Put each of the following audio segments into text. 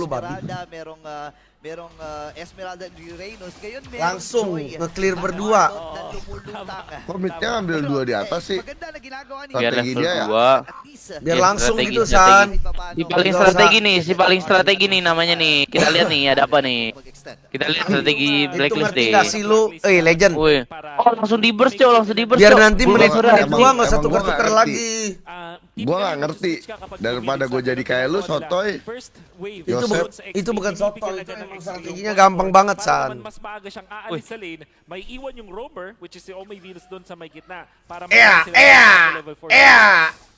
lu babi. Esmeralda, merong ah, merong ah, Esmeralda di Reynos. Ngayon merong Langsung Joy. nge-clear berdua. Dan lumulutang. Komitnya ngambil dua di atas sih. Maganda na ginagawa ni Biar Strategi dia ya. 2 At least, Biar langsung strategi, gitu, strategi. San. Si paling strategi nih, si paling strategi nih namanya nih. Kita lihat nih ada apa nih. Kita lihat strategi Itu blacklist ngerti deh. gak sih lu? Eh, legend. Woi. Oh, langsung di burst, Cok. Langsung di burst, Biar nanti Gua menit ngerti. nggak gua tukar-tukar nggak ngerti. lagi. Gua nggak ngerti. Daripada gua jadi kayak lu, sotoy. Itu bukan itu soto, itu emang strateginya gampang banget, San. Mas maaga siyang aalis sa lane, may iwan yung roamer, which is si Omay Venus doon sa may gitna. Para Ea, makita sila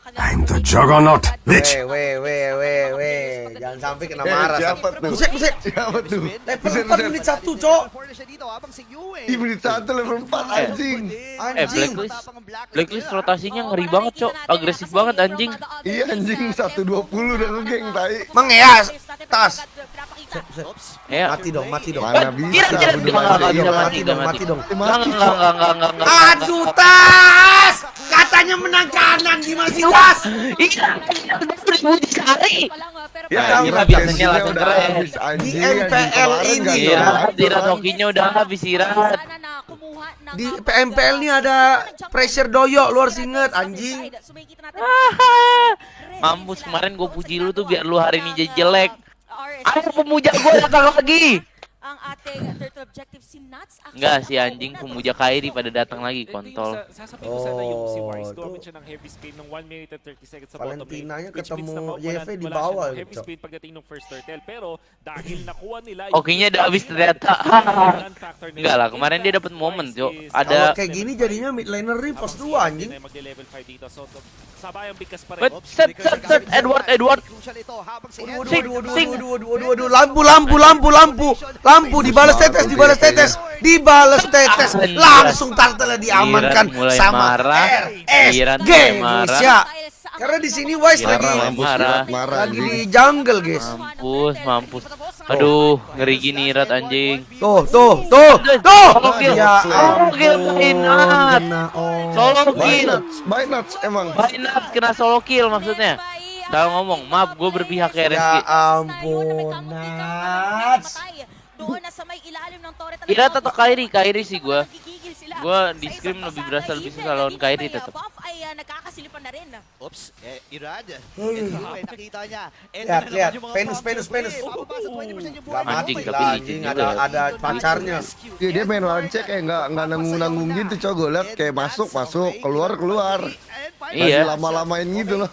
kanilang... I'm the juggernaut, bitch. Weh, weh, weh, weh, weh. Jangan sampai kena marah. Buset, buset. Siapa tuh? Level 4 menit satu, Cok. Level 4 na siya dito, habang si Yue. Di menit satu level 4 anjing. Eh, Anjing. blacklist. Blacklist rotasinya ngeri banget, Cok. Agresif banget anjing. Iya anjing 120 udah ngegeng tai. Mang ya, tas. Ya. Mati dong, mati dong. Mana bisa Iya, mati, dong, mati dong. Enggak enggak enggak enggak enggak enggak. Aduh, tas. Katanya menang kanan gimana sih, tas? Iya, dipuji sekali. Ya, Ira biasanya langsung keren. anjing. Di. MPL ini ya. Iya, di kan. hokinya udah habis istirahat. Di PMPL ini ada pressure doyok, lu harus inget, anjing. Mampus kemarin gue puji lu tuh biar lu hari ini jadi jelek. Ayo pemuja gue datang lagi. Ang ating turtle objective si Nuts. Enggak si anjing pemuja Kairi pada datang lagi kontol. Sasabihin ko sana yung si Wise, Oh, gumamit tuh. siya ng heavy spin ng 1 minute and 30 seconds sa bottom lane. Valentinanya ketemu JFA di bawah, siya ng heavy Cok. spin pagdating ng first turtle. Pero dahil nakuha nila Hokinya udah habis ternyata. Enggak lah, kemarin dia dapat momen, Cok. Kalau Ada kayak gini jadinya mid laner nih pos 2 anjing. Magle-level 5 dito. So, sabayang bigkas pa rin. Wait, set set set Edward Edward. Crucial ito, habang si Waduh, Edward- waduh, waduh, waduh, waduh, waduh, waduh, lampu, lampu, lampu, lampu, lampu, dibalas tetes, dibalas tetes, dibalas tetes, langsung turtle diamankan sama RSG. Indonesia. Karena di sini Wise lagi lagi di jungle, guys. Mampus, mampus. Aduh, ngeri gini Rat anjing. Tuh, tuh, tuh, tuh. Solo kill. Ya Solo kill oh. Solo kill. emang. Kena solo kill maksudnya. Salah ngomong, maaf gue berpihak ke Ya RSG. ampun, Nats. Doon na sa may ilalim ng turret. Ira atau Kairi? Kairi sih gua. Sila. Gua di bansa lebih berasa lebih Eden, susah lawan Kairi uh, tetap. ay nagkakasilipan na rin. Oops, eh, nakita niya. Ito Lihat, lihat. Penus, penus, penus. Eh, bababa sa 20% yung Gak buhay. mati Anjing, tapi anjing, licin ada juga. ada pacarnya. Iya dia main lancek kayak nggak nggak nanggung nanggung gitu coy gue liat kayak masuk masuk keluar keluar. Iya. Masih lama-lamain gitu loh.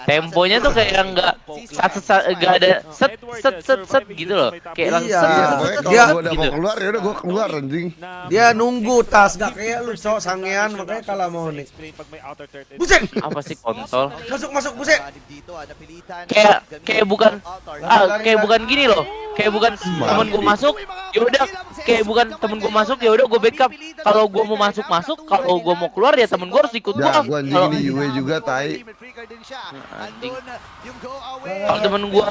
Temponya tuh kayak nggak sat set set nggak ada set set set set gitu loh. Kayak langsung Iya. Dia- gue udah gitu. mau keluar ya udah gue keluar anjing. Dia nunggu tas gak kayak lu cok sangean makanya kalah mau nih. Buset, Apa sih kontol? masuk masuk buset. Kayak kayak bukan ah kayak bukan gini loh. Kayak bukan temen gue masuk, ya udah kayak bukan temen gue masuk ya udah gue backup. Kalau gue mau masuk masuk, kalau gue mau keluar ya temen gue harus ikut gue. Ya gue anjing Kalau ini Yue juga tai. Anjing. Kalau temen gua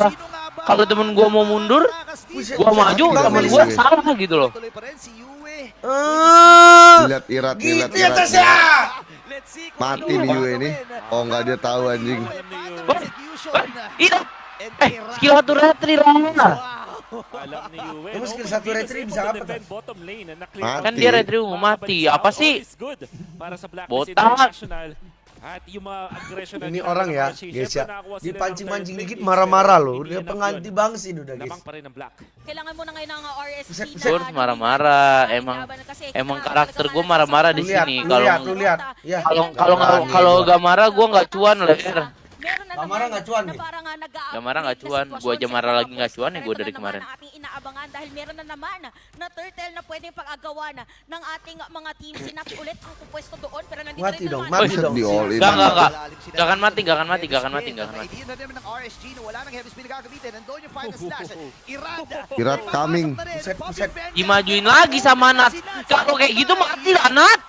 kalau temen gua mau mundur, gua maju, temen gua salah gitu loh. Eh, Lihat irat lihat gitu ya irat. ya. Mati nih Yue ini. Oh nggak dia tahu anjing. Itu eh skill satu retri lah. Emang skill satu retri bisa apa? Mati. Kan dia retri mau mati. Apa sih? Botak. Ini orang ya, guys ya. Dipancing-mancing dikit marah-marah loh. Dia pengganti bangsin udah guys. Kailangan mo na ngayon ng uh, na marah-marah. Emang emang karakter gua marah-marah di sini. Kalau lihat, lu lihat. Ya. kalau kalau kalau gak marah gua nggak cuan lah. Meron na Gak marah, naman gak cuan na nih. parang, uh, nag-a-update Gak marah, gak na cuan. Gua aja marah lagi ibang gak cuan, gua Ito dari na kemarin. ating inaabangan dahil meron na naman na turtle na pwedeng pag-agawan ng ating mga team. Sinapi ulit ang pupwesto doon pero nandito Mati rin dong, naman. mati dong. di all in. Gak gak gak. Gak akan mati, gak akan mati, gak akan mati, gak akan mati. Na na wala nang heavy spin na gagamitin. Nandun yung final slash. Irad. Irat coming. Dimajuin lagi sama Nat. Kalau kayak gitu mati lah Nat.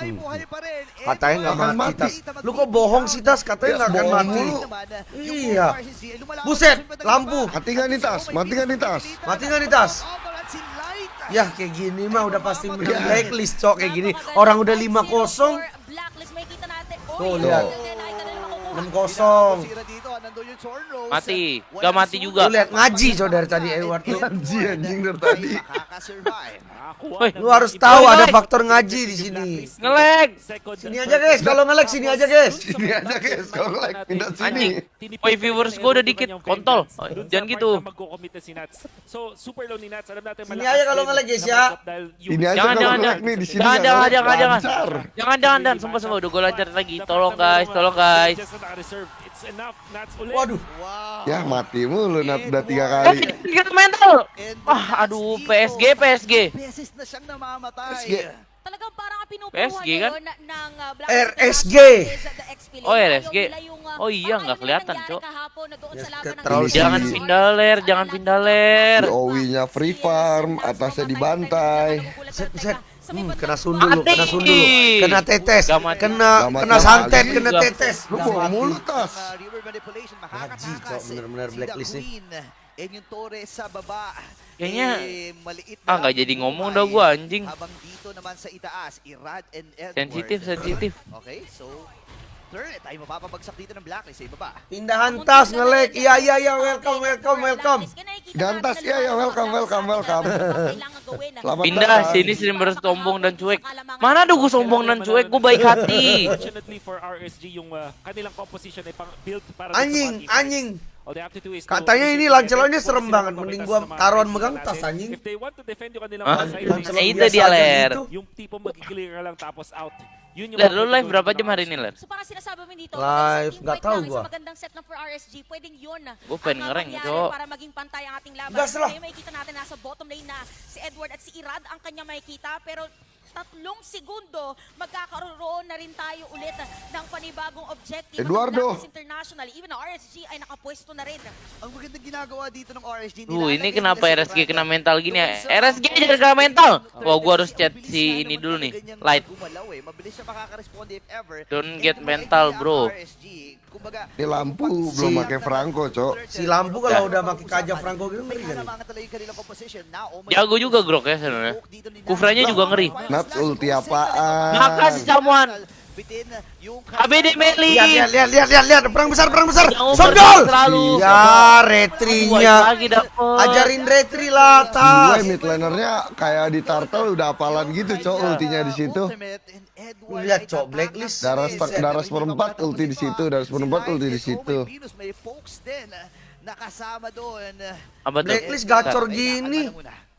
Rin. Eh, Katanya nggak mati. Lu kok bohong sih tas? Katanya nggak akan mati. Iya. Buset, lampu. Mati nggak nih tas? Mati nggak nih tas? Mati nggak nih tas? Ya kayak gini mah udah pasti menang blacklist cok kayak gini. Orang udah 5-0. Blacklist, may kita natin. Tuh, Oy, lihat. again, ay, kanila makukuha. 6-0. Mati. Gak mati juga. Lu lihat ngaji dari tadi Edward tuh. Ngaji, anjing, dari tadi. Woi, Lu harus tahu ada faktor ngaji di sini. Ngelag. Second Sini aja guys, kalau ngelag sini aja guys. Sini aja, guys. Kalau ngelag, pindah sini. Anjing. Woi, viewers gua udah dikit. Kontol. sa Jangan gitu. Sini aja kalau ngelag, guys, ya. Ini aja Jangan, kalau jangan, jangan. nih di sini. Jangan, jangan, jangan, jangan. lancar. Jangan, jangan, dan sumpah sumpah udah gue lancar lagi. Tolong guys, tolong guys. Waduh. Wow. Ya mati mulu Nat udah tiga kali. kita mental. Wah, aduh, PSG, PSG. PSG. Talagang parang pinupuha PSG kan? RSG. Oh, RSG. Oh, iya, nggak kelihatan, Cok. Yes, Lakers. Jangan pindah ler, jangan pindah ler. Si Owi-nya free farm, atasnya dibantai. Set, set. Hmm, kena sundul lu, kena sundul lu. Kena tetes. Kena kena santet, kena tetes. Lu Gak bawa mati. mulu tas. Haji, bener-bener si blacklist nih. Torres sa baba. Kayaknya, eh, ah, nggak jadi ngomong dah gua, anjing. Habang dito naman sa itaas, Irad and Edward. Sensitif, sensitif. Okay, so turret ay mapapabagsak dito ng blacklist sa ibaba. Pindahan tas ngelag. Iya iya iya welcome welcome welcome. Gantas, iya, iya, welcome, welcome, welcome. Selamat Pindah sini streamer sombong dan cuek. Mana ada gue sombong dan cuek, gue baik hati. Fortunately for RSG, yung kanilang composition ay pang built para Anjing, anjing. Katanya ini together. serem banget. Mending gua taruhan megang tas, anjing. Eh, lanes, itu biasa dia, Ler. yung tipo mag-clear ka lang tapos out. Yun yung Ler, lu live berapa jam hari ini. Ler? Live, nggak tahu gua. Gua pengen ngereng, Cok. Para maging pantay ang ating laban. Gas lah. Kaya makikita natin nasa bottom lane na si Edward at si Irad ang kanya makikita. Pero tatlong segundo, magkakaroon na rin tayo ulit ng panibagong objective. Eduardo. International, even RSG ay nakapwesto na rin. Ang magandang ginagawa dito ng RSG. Uh, ini nilalagay kenapa nila si RSG kena mental gini ya? RSG jangan kena mental. Wah, gua harus si chat si ini dulu nih, Light. gumalaw. Mabilis siya makaka-respond if ever. Don't get mental, bro. Kumbaga, Ini lampu kung belum pakai Franco, Cok. Si lampu kalau Ya. udah pakai kaja Franco gitu ngeri kan. oh Jago juga. Grok ya sebenarnya. Kufranya juga ngeri. Ulti apaan? Makasih Samuan. Bitin yung ABD Meli. Lihat lihat lihat lihat lihat lihat perang besar perang besar. Sondol. Ya retrinya. Ajarin retri lah Gue tas. mid lanernya kayak di turtle udah apalan gitu, Cok, ultinya di situ. Lihat, Cok, blacklist. Darah sper- darah seperempat ulti di situ, darah seperempat ulti di situ. Nakasama doon. Apa? Blacklist gacor gini.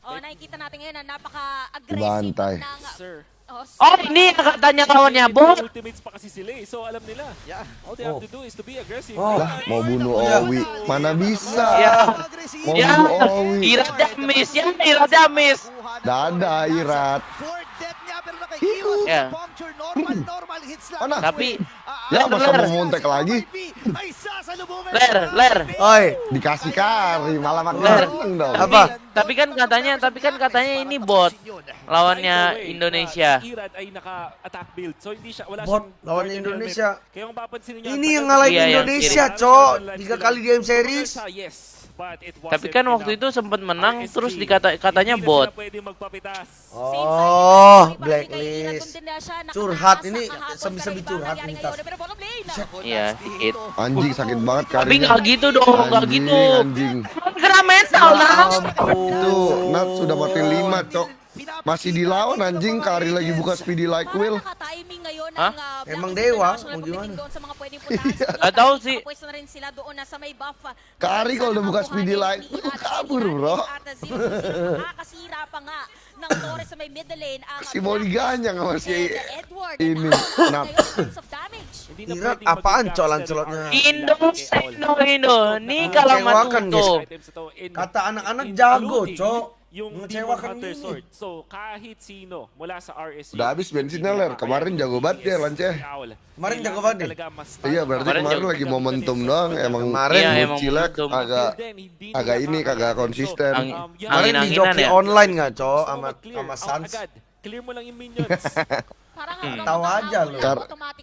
Oh, nakikita natin ngayon na napaka-aggressive Dibantai. ng... Sir. Oh, Oh, ini yang katanya kawannya Bot. Ultimates pa kasi sila eh. So alam nila. Yeah. All they have Oh. to do is to be aggressive. Oh. Lah, mau bunuh. Owi, mana bisa? Ya. Mau Ya, bunuh Owi. Irat Damis, ya Irat Damis. Dadah, Irat. Niya Yeah. puncture. Normal, normal hits lang. Mana? Tapi- Ya, masa Ler. mau montek lagi? Ler, ler. Oi, Dikasih kari, malah makin Ler. seneng dong. Apa? Tapi kan katanya, tapi kan katanya ini bot lawannya Indonesia. Bot, lawannya Indonesia. ini yang ang ngalahin Iya, Indonesia, kiri. Cok. Tiga kali M series. Tapi kan waktu itu sempat menang, RSG, terus dikata katanya bot. Oh, blacklist. Curhat, ini semi-semi curhat ini, Tas. Iya, sedikit. Anjing sakit banget Tapi karinya. nggak gitu dong, nggak Anjing, gitu. Anjing. Kena mental, nah. Itu Nat sudah mati lima, Cok. Masih dilawan anjing, Kari lagi buka speedy like ngayon Hah? ng Emang Blacklist dewa, kung gimana. Sa puntahan. Nggak tahu sih. Nakapwesto na rin sila doon na sa may buff. Kari kalau udah buka speedy Ate kabur, bro. at Ate Zero Zero. Nakakasira pa nga ng Torres sa may middle lane. Ang Si mau diganyang sama si Edward. ini, And Nat. ngayon, points of damage. Hindi na Irat, pwedeng apaan, RSG. Indo, Indo, Indo. Nih kalau matuto. ito, in- Kata anak-anak jago, Cok. Yung Demon Hunter. Sword. So, kahit sino mula sa RSG. Udah habis bensinnya, Ler. Kemarin jago banget dia, Lance. Kemarin jago banget. Iya, berarti Kemarin lagi momentum doang. Emang Kemarin Iya, agak agak ini, kagak konsisten. Angin- Kemarin di joki ya? online nggak, Cok, sama sama Sans. Clear mo lang yung minions. Hmm. matahawak aja lu.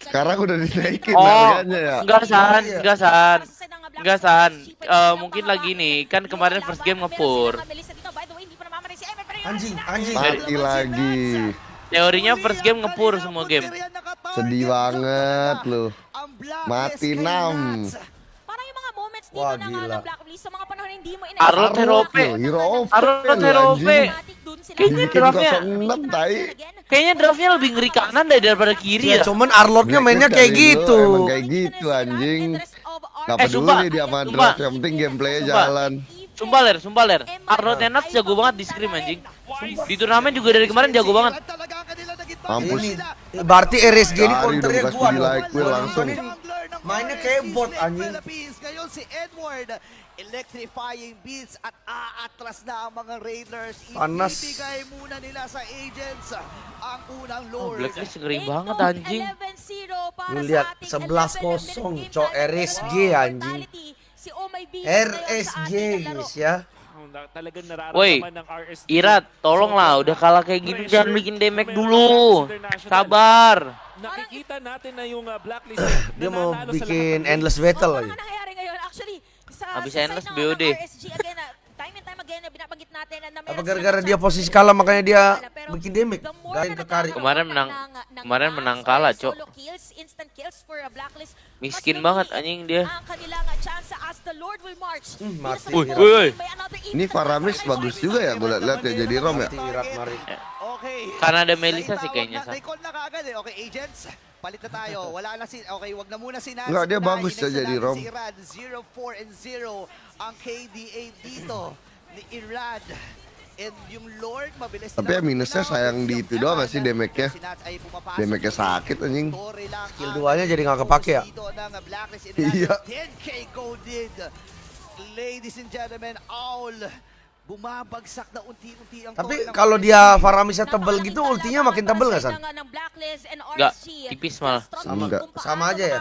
Sekarang udah dinaikin Oh, harganya ya. enggak san, Iya. enggak san. Para sa side ng Black Enggak san. Eh, silang mungkin lagi nih, kan kemarin laban, first game ngepur. Anjing, anjing. Mati lagi. Teorinya first game ngepur semua game. Sedih banget lu. Mati enam. Parang yung mga dito Wah, na nga gila. Arlot Herope. Hero OP. Arlot anjing. Herope. Kayaknya draftnya 06 tai. Kayaknya draftnya lebih ngeri kanan deh daripada kiri Ya, ya. cuman Arlotnya mainnya kayak gitu. Emang kayak gitu anjing. Gak Eh, peduli sumpah. dia sama draft, yang penting gameplaynya Sumpah. jalan. Sumpah ler, sumpah ler. Arlot Enak jago banget di scrim anjing. Di turnamen juga dari kemarin jago banget. Mampus. Ini berarti RSG ini counternya gua dong. like, Will, langsung. Mainnya kayak bot, anjing. Ngayon si Edward electrifying beats at aatras na ang mga Raiders. Panas. Ibibigay muna nila sa agents ang unang Oh, Lord. Blacklist ngeri banget anjing. Lu lihat, 11-0, cok, RSG, anjing. RSG guys ya. Oh, na- Talagang nararamdaman Woi, ng RSG. Irat, tolonglah udah kalah kayak gini jangan bikin damage dulu. Sabar. Nakikita natin na yung uh, blacklist Dia mau bikin endless Oh, battle lagi. Actually, sa, Habis sa endless BOD. RSG, again, ah, time and time again, na binabanggit natin na meron Apa gara-gara dia posisi kalah makanya dia Bikin damage? na ke Kari. nagkakaroon Kemarin ng- menang- ng- ng kemarin mass menang kalah, Cok. Miskin banget anjing dia. ah. Hmm, mati. Uy, Ini Faramis bagus juga ya gue liat ya jadi Rom ya. Karena ada Melissa sih kayaknya, na kagad eh. Okay, agents. Palit na tayo. Wala na si... Okay, wag na muna si Nancy. Enggak, dia bagus next ya jadi Rom. Si Irad, 0-4 and 0 ang KDA dito ni Irad. And yung Lord, mabilis Tapi ya minusnya sayang di itu doang gak sih damage-nya? Damage-nya sakit, anjing. Skill duanya jadi nggak kepake ya? Iya. 10k golded. Ladies and gentlemen, Owl bumabagsak na unti-unti ang Tapi kalau dia Faramisnya tebel gitu, ultinya makin tebel nggak San? Nggak, tipis malah. Sama- Enggak. sama aja ya?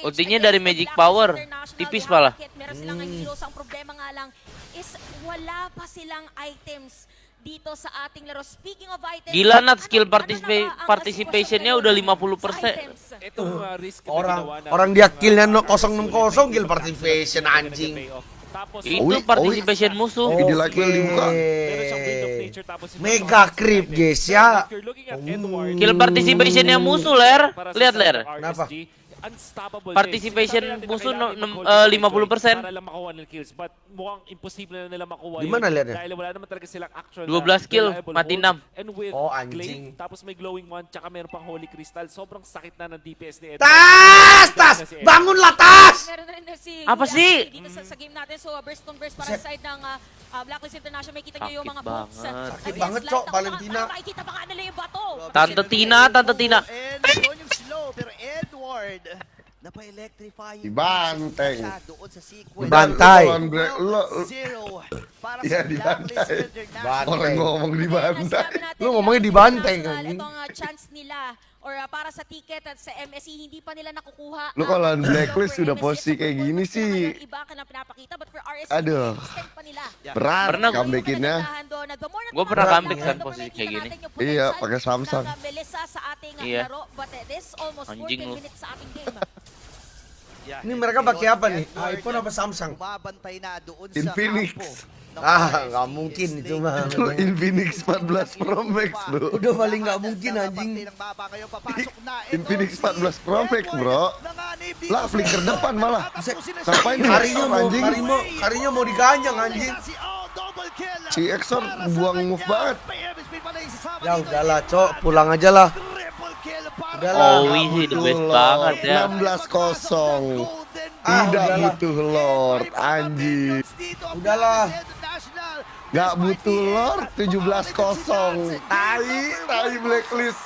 Ultinya dari Magic Power, tipis malah. Hmm. Ang problema nga lang is wala pa silang items dito sa ating laro. Speaking of items, Gila, Nat, skill participa- participationnya udah ngayon 50%. sa items? Itong uh, risk Orang orang dia killnya no RSG 060 kill ulit, participation anjing. Tapos, Itu Owi, participation musuh. Ini like will dibuka. Mega creep guys ya. Edward, Kill participationnya musuh ler. Lihat ler. Kenapa? Participation kailangan no- mag-hold eh, yung 50%. Para lang makuha ng kills. But mukhang imposible na nila makuha Di mana yun. lihatnya? Dahil wala naman talaga silang actual 12 na kill, reliable mati hold. enam. And with Oh, Glaive, anjing. tapos may glowing one, tsaka meron pang Holy Crystal. Sobrang sakit na ng DPS ni Edward. Tas, tas, bangunlah tas. Meron na rin na si Apa sih? Aki dito sa, sa game natin. So, uh, burst on burst para sa side ng uh, uh, Blacklist International. May kita nyo yung mga uh, Sakit banget. Cok, Valentina. Makikita pa nga nila yung bato. Tante Tina, Tante Tina doon yung slow, pero Edward, napa-electrify. Dibanteng. Doon sa sequence. Lo- Zero para Iya, sa Blacklist. International. Orang ngomong di bantai. Lu ngomongnya di banteng, anjing. Itong uh, chance nila or uh, para sa ticket at sa MSC hindi pa nila nakukuha. Lu ang kalau slow Blacklist udah posisi kayak gini sih. Iba ka na pinapakita but for RSC Aduh. extend pa nila. Berat Pernah- comebackinnya. Gua pernah comeback kan posisi kayak gini. Iya, pakai Samsung. Sa ating Iya. laro but uh, this almost Anjing 14 lu. minutes sa ating game. Yeah. Ini mereka pakai apa nih? Edward, iPhone apa Samsung? Bumabantay na doon sa Infinix. Ah, nggak mungkin itu mah. Itu Infinix 14 Pro Max bro Udah paling nggak mungkin anjing. Infinix si 14 Pro Max, bro. Lah, flicker depan malah. Ngapain nih? Karinya mau, Anjing. kari mau, karinya mau diganjang anjing. Si Exor buang move banget. PMS speed pala yung sasama Ya udahlah, Cok, pulang aja lah. Udahlah. Oh, sih the best banget ya. 16-0 Ah, Tidak udahlah. butuh Lord Anjing Udahlah. Gak butuh Lord 17-0 Tai, tai Blacklist